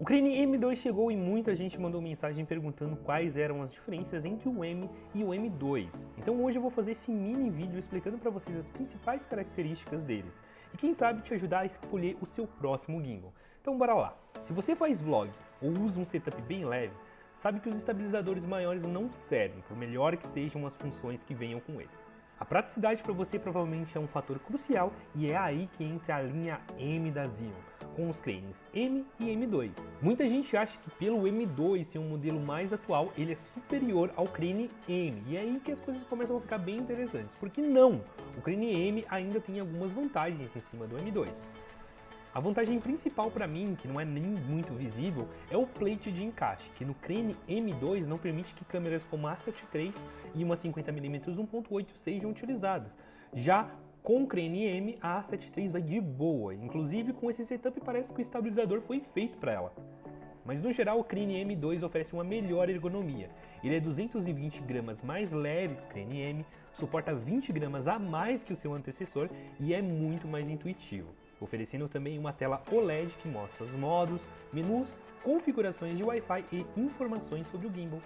O Crane M2 chegou e muita gente mandou mensagem perguntando quais eram as diferenças entre o M e o M2. Então hoje eu vou fazer esse mini vídeo explicando para vocês as principais características deles e quem sabe te ajudar a escolher o seu próximo gimbal. Então bora lá! Se você faz vlog ou usa um setup bem leve, sabe que os estabilizadores maiores não servem, por melhor que sejam as funções que venham com eles. A praticidade para você provavelmente é um fator crucial e é aí que entra a linha M da Xeon, com os cranes M e M2. Muita gente acha que pelo M2 ser um modelo mais atual, ele é superior ao crane M, e é aí que as coisas começam a ficar bem interessantes, porque não! O crane M ainda tem algumas vantagens em cima do M2. A vantagem principal para mim, que não é nem muito visível, é o plate de encaixe, que no Crane M2 não permite que câmeras como a A7 III e uma 50mm 1.8 sejam utilizadas. Já com o Crane M, a A7 III vai de boa, inclusive com esse setup parece que o estabilizador foi feito para ela. Mas no geral o Crane M2 oferece uma melhor ergonomia. Ele é 220 gramas mais leve que o Crane M, suporta 20 gramas a mais que o seu antecessor e é muito mais intuitivo oferecendo também uma tela OLED que mostra os modos, menus, configurações de Wi-Fi e informações sobre o gimbal.